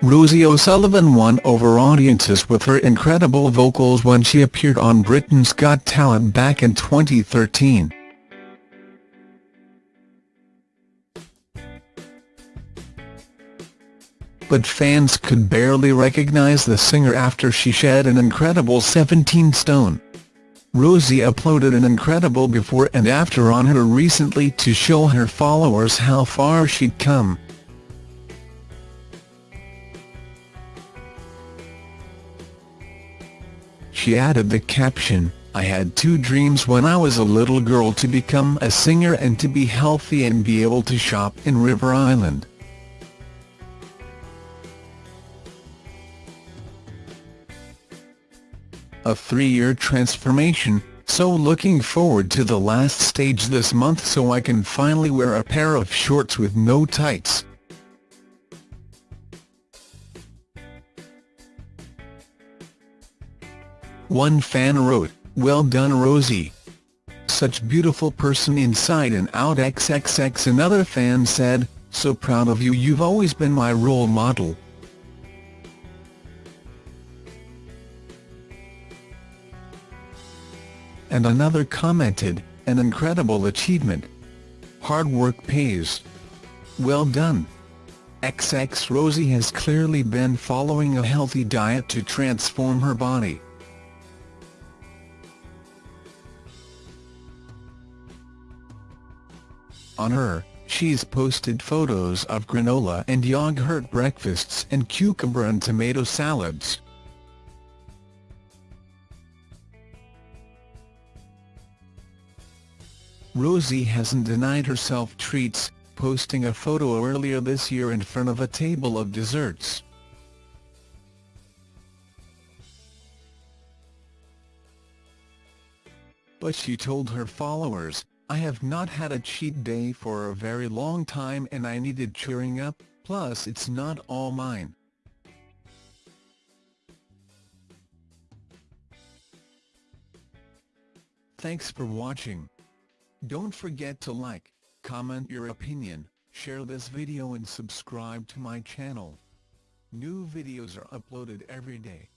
Rosie O'Sullivan won over audiences with her incredible vocals when she appeared on Britain's Got Talent back in 2013. But fans could barely recognise the singer after she shed an incredible 17 stone. Rosie uploaded an incredible before and after on her recently to show her followers how far she'd come. She added the caption, I had two dreams when I was a little girl to become a singer and to be healthy and be able to shop in River Island. A three-year transformation, so looking forward to the last stage this month so I can finally wear a pair of shorts with no tights. One fan wrote, well done Rosie. Such beautiful person inside and out XXX Another fan said, so proud of you you've always been my role model. And another commented, an incredible achievement. Hard work pays. Well done. XX Rosie has clearly been following a healthy diet to transform her body. On her, she's posted photos of granola and yogurt breakfasts and cucumber and tomato salads. Rosie hasn't denied herself treats, posting a photo earlier this year in front of a table of desserts. But she told her followers, I have not had a cheat day for a very long time and I needed cheering up, plus it's not all mine. Thanks for watching. Don't forget to like, comment your opinion, share this video and subscribe to my channel. New videos are uploaded every day.